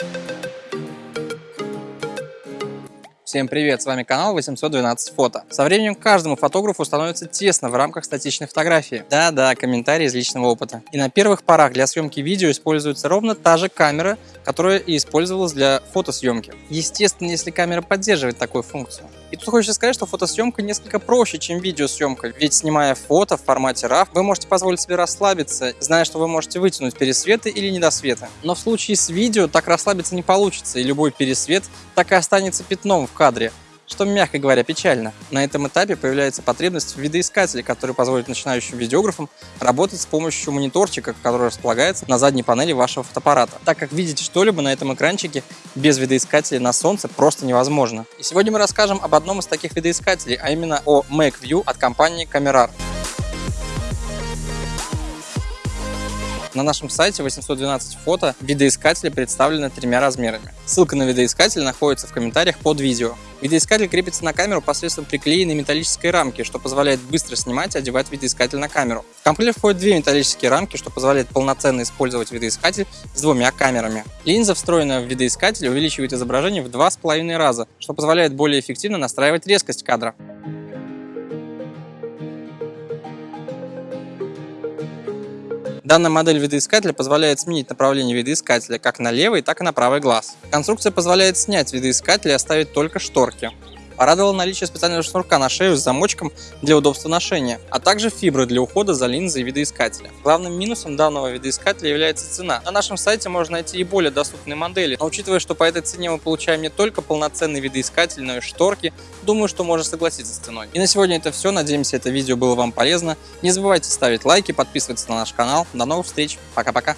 Thank you. Всем привет, с вами канал 812 фото. Со временем каждому фотографу становится тесно в рамках статичной фотографии. Да-да, комментарии из личного опыта. И на первых порах для съемки видео используется ровно та же камера, которая и использовалась для фотосъемки. Естественно, если камера поддерживает такую функцию. И тут хочется сказать, что фотосъемка несколько проще, чем видеосъемка, ведь снимая фото в формате RAW, вы можете позволить себе расслабиться, зная, что вы можете вытянуть пересветы или недосветы. Но в случае с видео так расслабиться не получится, и любой пересвет так и останется пятном в кадре что, мягко говоря, печально. На этом этапе появляется потребность в видоискателе, который позволит начинающим видеографам работать с помощью мониторчика, который располагается на задней панели вашего фотоаппарата, так как видеть что-либо на этом экранчике без видоискателя на солнце просто невозможно. И сегодня мы расскажем об одном из таких видоискателей, а именно о MakeView от компании Camerar. На нашем сайте 812 фото видоискатели представлены тремя размерами. Ссылка на видоискатель находится в комментариях под видео. Видоискатель крепится на камеру посредством приклеенной металлической рамки, что позволяет быстро снимать и одевать видоискатель на камеру. В комплект входят две металлические рамки, что позволяет полноценно использовать видоискатель с двумя камерами. Линза, встроенная в видоискатель, увеличивает изображение в два с половиной раза, что позволяет более эффективно настраивать резкость кадра. Данная модель видоискателя позволяет сменить направление видоискателя как на левый, так и на правый глаз. Конструкция позволяет снять видоискатель и оставить только шторки. Порадовало наличие специального шнурка на шею с замочком для удобства ношения, а также фибры для ухода за линзой видоискателя. Главным минусом данного видоискателя является цена. На нашем сайте можно найти и более доступные модели, но учитывая, что по этой цене мы получаем не только полноценный видоискатель, но и шторки, думаю, что можно согласиться с ценой. И на сегодня это все. Надеемся, это видео было вам полезно. Не забывайте ставить лайки, подписываться на наш канал. До новых встреч. Пока-пока.